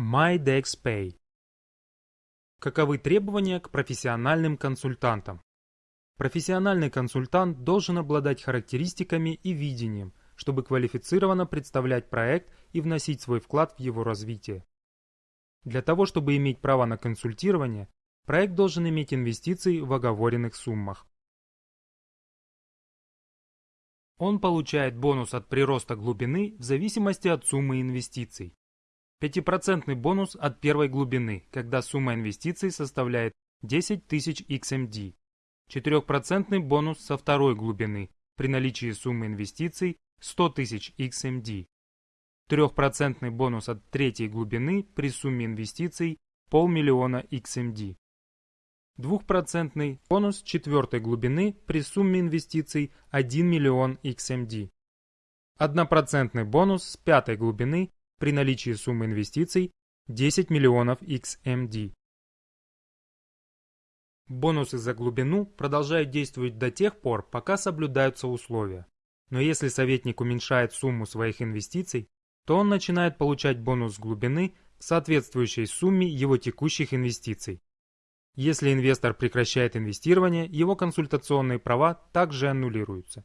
MyDexPay. Каковы требования к профессиональным консультантам? Профессиональный консультант должен обладать характеристиками и видением, чтобы квалифицированно представлять проект и вносить свой вклад в его развитие. Для того, чтобы иметь право на консультирование, проект должен иметь инвестиции в оговоренных суммах. Он получает бонус от прироста глубины в зависимости от суммы инвестиций. 5% бонус от первой глубины, когда сумма инвестиций составляет 10 тысяч XMD. 4% бонус со второй глубины при наличии суммы инвестиций 100 тысяч XMD. 3% бонус от третьей глубины при сумме инвестиций полмиллиона XMD. 2% бонус четвертой глубины при сумме инвестиций 1 миллион XMD. 1% бонус с пятой глубины при наличии суммы инвестиций 10 миллионов XMD. Бонусы за глубину продолжают действовать до тех пор, пока соблюдаются условия. Но если советник уменьшает сумму своих инвестиций, то он начинает получать бонус глубины в соответствующей сумме его текущих инвестиций. Если инвестор прекращает инвестирование, его консультационные права также аннулируются.